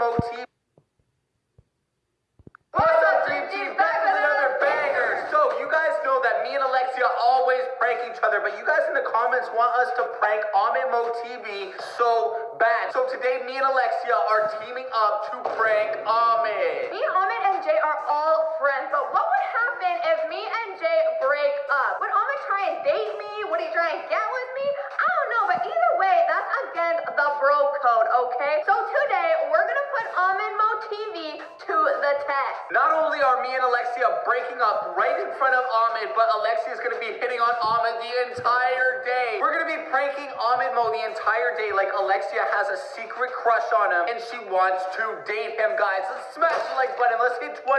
Mo TV. What's up, Dream Team? Back with another banger. So, you guys know that me and Alexia always prank each other, but you guys in the comments want us to prank Ahmed Mo TV so bad. So, today, me and Alexia are teaming up to prank Ahmed. Me, Ahmed, and Jay are all friends, but what would happen if me and Jay break up? Would Ahmed try and date me? Would he try and get with me? I don't know, but either way, that's the bro code, okay? So today, we're gonna put Ahmed Mo TV to the test. Not only are me and Alexia breaking up right in front of Ahmed, but Alexia is going to be hitting on Ahmed the entire day. We're to be pranking Ahmed Mo the entire day like Alexia has a secret crush on him and she wants to date him, guys. Let's smash the like button. Let's hit 20,000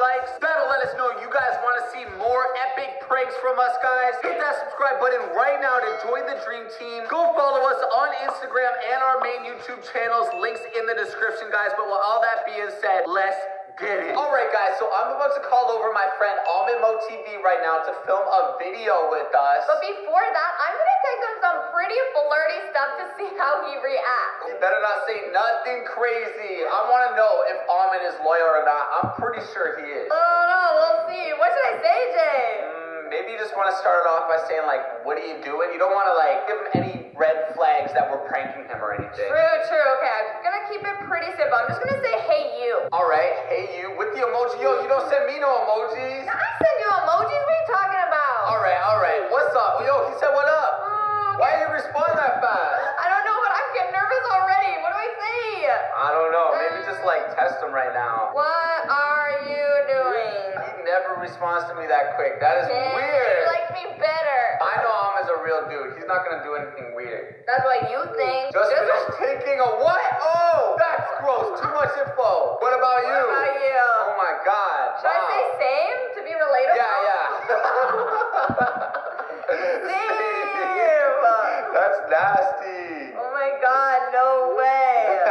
likes. That'll let us know you guys want to see more epic pranks from us, guys. Hit that subscribe button right now to join the Dream Team. Go follow us on Instagram and our main YouTube channels. Links in the description, guys. But with all that being said, let's get it. All right, guys. So I'm about to call over my friend Ahmed Mo TV right now to film a video with us. But before that, I'm gonna take him some pretty flirty stuff to see how he reacts. You better not say nothing crazy. I want to know if Ahmed is loyal or not. I'm pretty sure he is. Oh no, we'll see. What should I say, Jay? Mm, Maybe you just want to start it off by saying like, "What are you doing?" You don't want to like give him any red flags that we're pranking him or anything. True, true. Okay, I'm gonna keep it pretty simple. I'm just gonna say, hey, you. All right, hey you with the emoji. Yo, you don't send me no emojis. I send you emojis. What are you talking about? All right, all right. What's up? Yo, he said what up. Mm, Why you respond that fast? I don't know, but I'm getting nervous already. What do I say? I don't know. Maybe just like test him right now. What are you doing? He never responds to me that quick. That is Jay, weird. You like me better. I know I'm as a real dude. He's not gonna do anything weird. That's what you think. Just finished taking a what? Oh, that's gross. Too much info. What about you? What about you? Oh my god. Should I say same to be relatable? Yeah, yeah. Same. That's nasty. Oh my god, no way.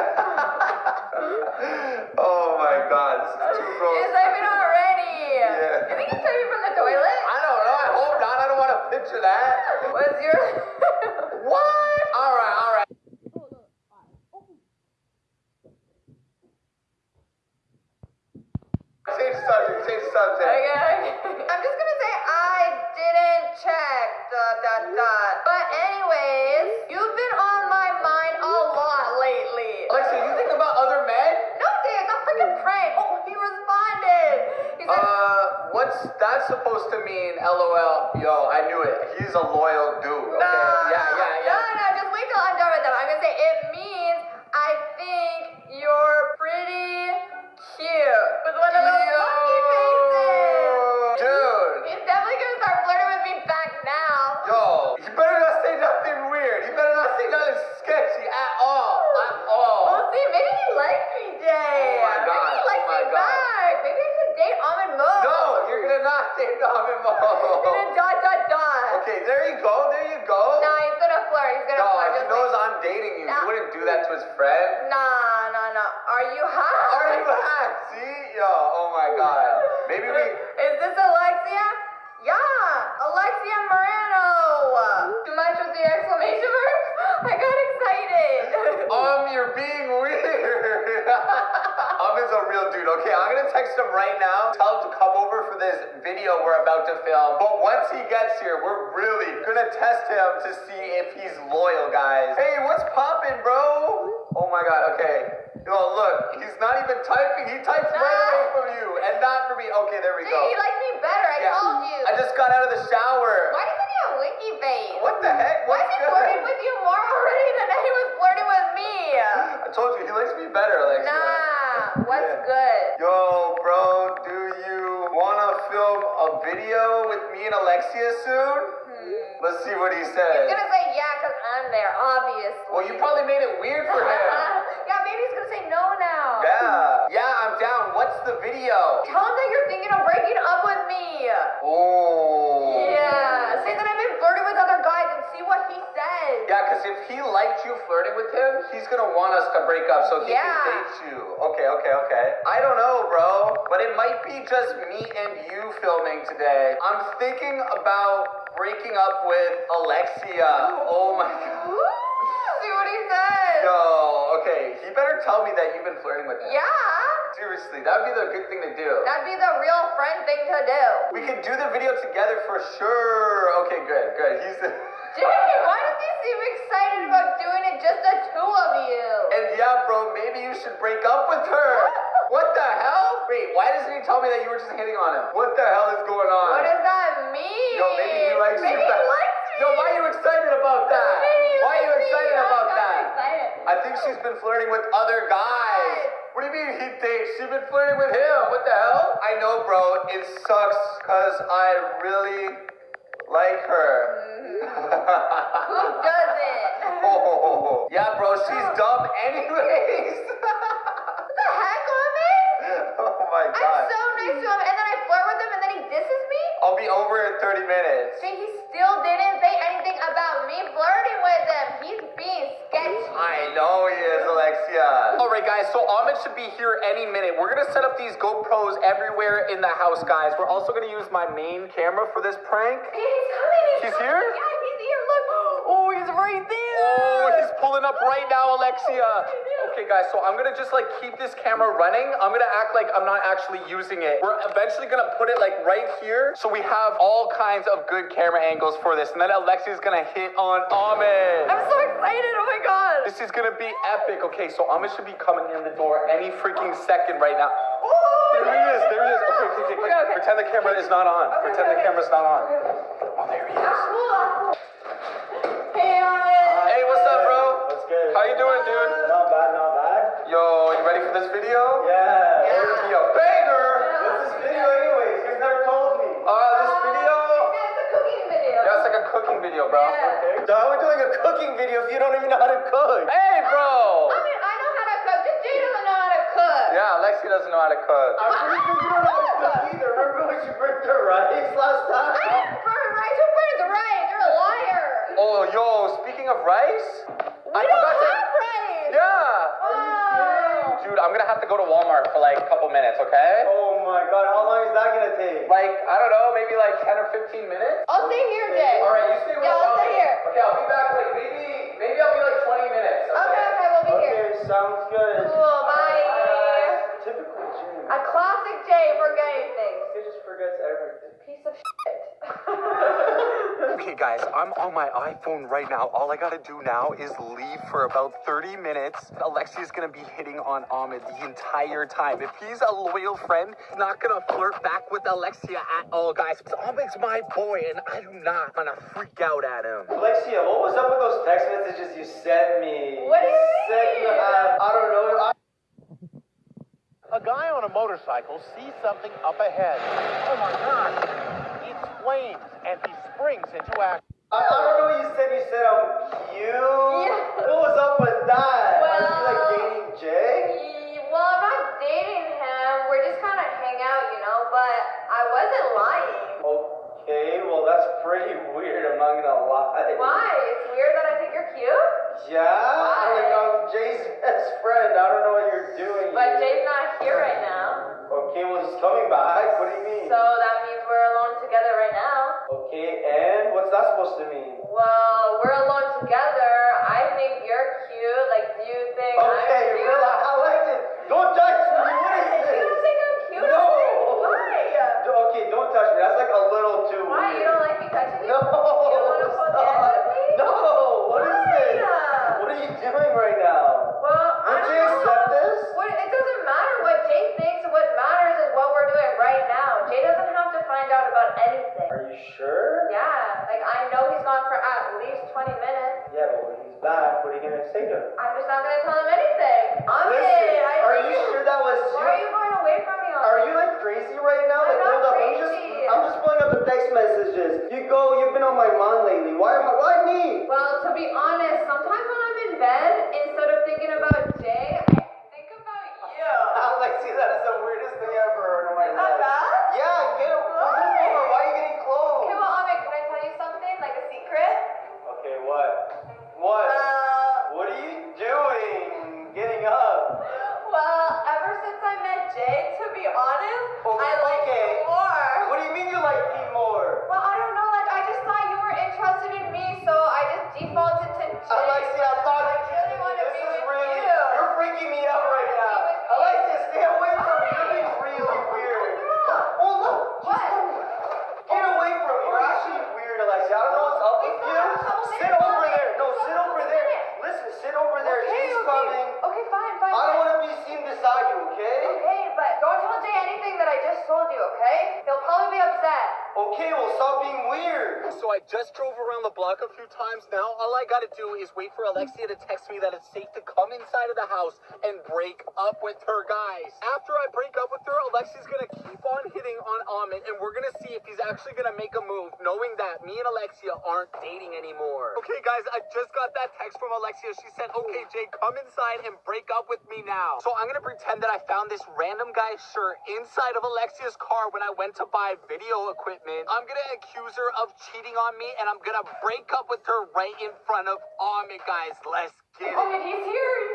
Oh my god, this is too you gross. saved me already. Yeah. You think you saved me from the toilet? I don't know. I hope not. I don't want to picture that. What's your... right now. Tell him to come over for this video we're about to film. But once he gets here, we're really gonna test him to see if he's loyal, guys. Hey, what's poppin', bro? Oh my god, okay. Yo, look, he's not even typing. He types right ah! away from you and not for me. Okay, there we Jay, go. he likes me better. I Yeah. told you. I just got out of the shower. Why doesn't he have winky face? What the heck? Why is he flirting with you and Alexia soon? Hmm. Let's see what he says. He's gonna say yeah, cause I'm there, obviously. Well, you probably made it weird for him. yeah, maybe he's gonna say no now. yeah. Yeah, I'm down. What's the video? Tell him that you're thinking of breaking up with me. Oh. Yeah. Say that I've been flirting with other guys and see what he says. Yeah, because if he liked you flirting with him, he's gonna want us to break up so he Yeah. can date you. Okay, okay, okay. I don't know, bro, but it might be just me and you filming today. I'm thinking about breaking up with Alexia. Oh my god. See what he says. Yo, Okay, he better tell me that you've been flirting with him. Yeah. Seriously, that would be the good thing to do. That'd be the real friend thing to do. We could do the video together for sure. Okay, good, good. He's Jay, why does he seem excited about doing it just the two of you? and yeah, bro, maybe you should break up with her. What the hell? Wait, why doesn't he tell me that you were just hitting on him? What the hell is going on? What does that mean? Yo, maybe he likes maybe you. He likes me. Yo, why are you excited about that? Maybe Why are you likes me. excited I'm about that? excited. I think she's been flirting with other guys. What do you mean he thinks she's been flirting with him? What the hell? I know, bro. It sucks because I really like her. Mm-hmm. Who doesn't? oh, yeah, bro. She's oh. dumb, anyways. What the heck, Ahmed? oh my god. I'm so nice to him, and then I flirt with him, and then he disses me? I'll be over in 30 minutes. See, he still didn't right, guys. So Ahmed should be here any minute. We're gonna set up these GoPros everywhere in the house, guys. We're also gonna use my main camera for this prank. He's coming. He's, He's coming. here? Yeah, he's here. Look. Oh, he's right there. Oh, he's pulling up right now, Alexia. Okay, guys. So I'm gonna just like keep this camera running. I'm gonna act like I'm not actually using it. We're eventually gonna put it like right here, so we have all kinds of good camera angles for this. And then Alexi's gonna hit on Ahmed. I'm so excited. Oh my god. This is gonna be epic. Okay, so Ahmed should be coming in the door any freaking second right now. Oh, There he is. There he is. Okay, okay, okay. Okay, okay. Pretend the camera is not on. Okay, Pretend the camera's not on. Oh, there he is. Hey, Ahmed. Hey, what's up, bro? What's good? How you doing, dude? Not bad, not bad. Yo, you ready for this video? Yeah. It's gonna be a banger. What's this video anyways? You've never told me. Uh, this video. Yeah, it's a cooking video. Yeah, it's like a cooking video, bro. Yeah. So how are we doing a cooking video if you don't even know how to cook? Hey, bro. I mean, I know how to cook. Just Jay doesn't know how to cook. Yeah, Alexi doesn't know how to cook. I'm pretty sure you don't know how to cook either. Remember when you burnt the rice last time? I didn't burn rice. Who burns rice? You're a liar. Oh, yo, speaking of rice, We I don't forgot to. have rice. Yeah. Oh. Dude, I'm gonna have to go to Walmart for like a couple minutes, okay? Oh my god, how long is that gonna take? Like, I don't know, maybe like 10 or 15 minutes? I'll stay here, Jay. All right, you stay with Yeah, I'll stay here. Okay, I'll be back like maybe, maybe I'll be like 20 minutes. Okay, okay, we'll be here. Okay, sounds good. Cool, bye. Typical Jim. A classic Jay forgetting things. He just forgets everything. Piece of shit. Okay, guys, I'm on my iPhone right now. All I gotta do now is leave for about 30 minutes. Alexia's gonna be hitting on Ahmed the entire time. If he's a loyal friend, he's not gonna flirt back with Alexia at all, guys. Ahmed's my boy, and I do not wanna freak out at him. Alexia, what was up with those text messages you sent me? What do you Said you mean? had- I don't know. I- A guy on a motorcycle sees something up ahead. Oh my god! It's flames, and he springs into action. I, I don't know what you said. You said I'm cute. Yeah. What was up with that? Are you like dating Jay? Well, I'm not dating him. We're just kind of hang out, you know. But I wasn't lying. Okay, well that's pretty weird. I'm not gonna lie. Why? It's weird that I think you're cute. Yeah. No. inside of the house and break up with her, guys. After I break up with her, Alexi's gonna keep on hitting on Ahmed, and we're gonna see if he's actually gonna make a move, knowing that me and Alexia aren't dating anymore. Okay, guys, I just got that text from Alexia. She said, okay, Jay, come inside and break up with me now. So I'm gonna pretend that I found this random guy's shirt inside of Alexia's car when I went to buy video equipment. I'm gonna accuse her of cheating on me, and I'm gonna break up with her right in front of Ahmed, guys. Let's get it. Oh, he's here.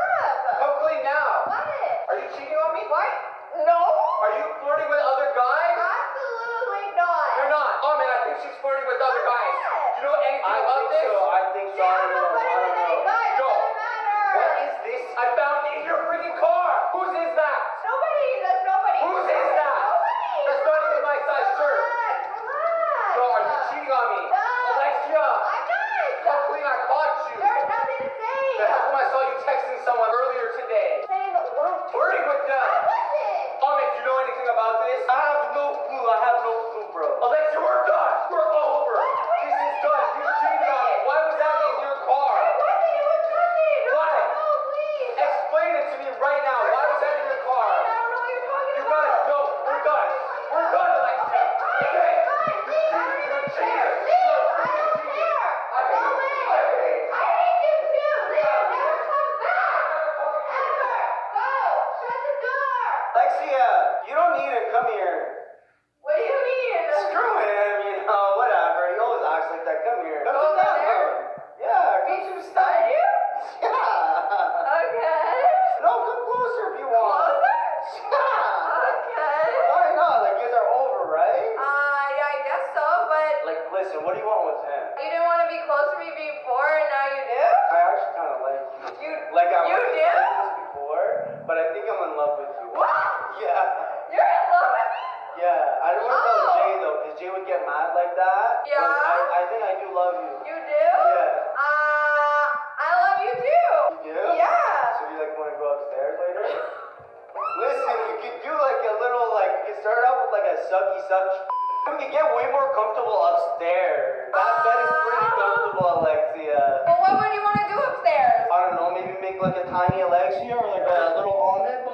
Yeah, sucky, sucky. We can get way more comfortable upstairs. That bed is pretty comfortable, Alexia. But what would you want to do upstairs? I don't know, maybe make like a tiny Alexia or like a little omelet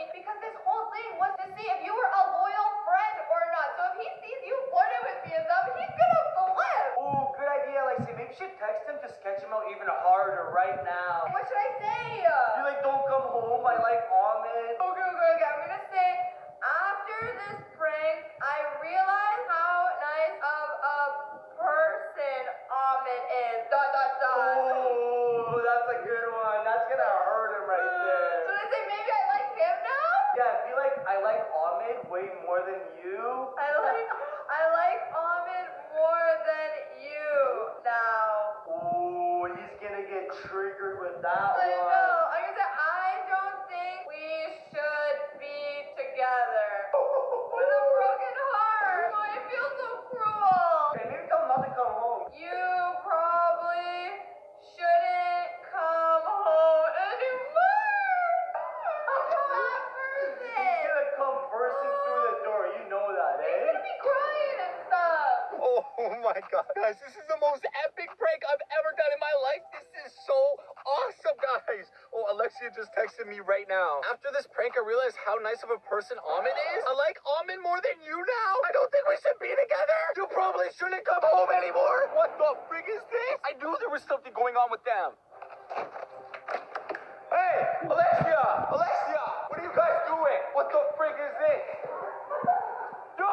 mean, because this whole thing was to see if you were a loyal friend or not. So if he sees you flirting with BSM, he's gonna flip. Ooh, good idea, Lexi. Maybe you should text him to sketch him out even harder right now. What should I say? You're like, don't come home. I like Alexia just texted me right now. After this prank, I realized how nice of a person Ahmed is. I like Ahmed more than you now. I don't think we should be together. You probably shouldn't come home anymore. What the frig is this? I knew there was something going on with them. Hey, Alexia! Alexia! What are you guys doing? What the frig is this? Yo!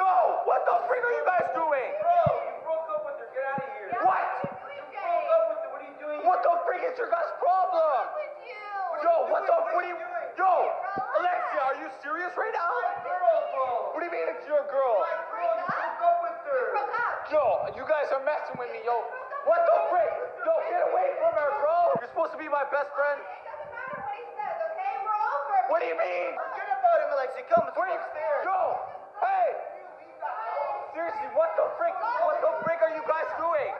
Yo! What the frig are you guys doing? Bro, you broke up with her. Get out of here. Yeah, What? What are you doing, You Jay? broke up with her. What are you doing? What the frig is your guys' problem? With you? Yo, what the What what are are you you doing? Yo! Alexia, are you serious right now? Girl. What do you mean it's your girl? Bro, you broke up with her. Broke up. Yo, you guys are messing with me, yo. What the frig? Yo, get away from her, bro. You're supposed to be my best friend. It doesn't matter what he says, okay? We're over. What do you mean? Forget about him, Alexia. Come, let's Wait, upstairs. yo, hey, seriously, what the frick, what the frick are you guys doing?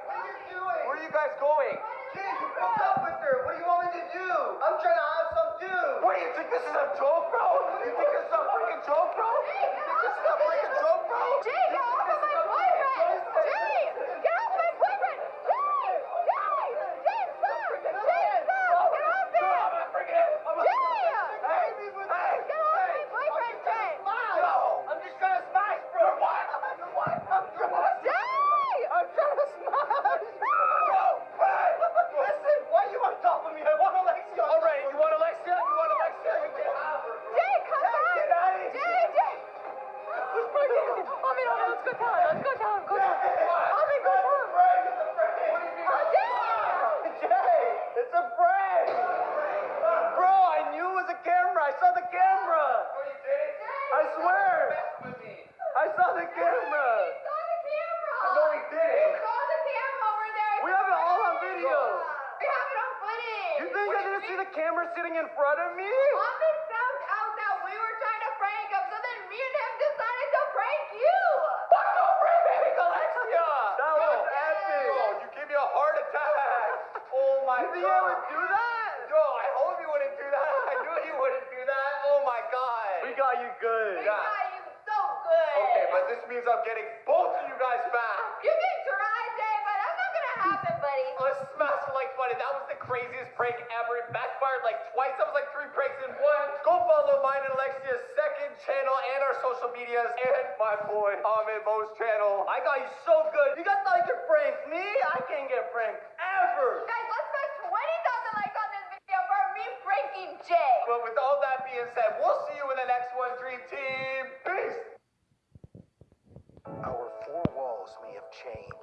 What you? Where are you guys going? Kid, you broke up with her. What do you want me to do? I'm trying to have some too. What do you think this is a joke, bro? You think this is a freaking joke, bro? You think this is a freaking joke, bro? Jay, get off of my boyfriend! Jay! Get off my boyfriend! Jay! Jay! Jay, stop! Jay, stop! Get off No, it! I'm not freaking it. I'm not- Jay! Hey, hey, Get off my boyfriend, Jay! no. I'm just trying to smash, bro. You're what? You're what? I'm trying to Jay! I'm trying to smash. Yo, hey, Listen, why are you on top of me? I want Alexia. on All top right, of you me. want Alexia? You want Alexia? You can have her. Jay, come Hey, back! get out of here. Jay, Jay! He's breaking. Omi, Omi, let's go tell him. Let's go tell him. Go tell him. Omi, go tell him. Frank, it's a prank. What do you mean? Oh, Jay! Jay, it's a prank. Bro, I knew it was a camera. I saw the camera. I swear. I saw the camera. He saw the camera. No, he didn't. He saw the camera over there. We have it all on video. We have it on footage. You think I didn't see the camera sitting in front of me? Omi found out that we were trying to prank him, so then me and him decided to prank you. What the frick, Alexia? That was epic. Yo, you gave me a heart attack. Oh my You god. I would do that? Yo, I hope you wouldn't do that. I knew you wouldn't do that. Oh my god. We got you good. We Yeah. got you so good. Okay, but this means I'm getting both of you guys back. You Jay, but happened, buddy? I was like funny. That was the craziest prank ever. It backfired like twice. That was like three pranks in one. Go follow mine and Alexia's second channel and our social medias and my boy Ahmed Mo's channel. I got you so good. You guys thought you could prank me? I can't get pranked ever. Guys, let's smash 20,000 likes on this video for me pranking Jay. But with all that being said, we'll see you in the next one, Dream Team. Peace. Our four walls may have changed.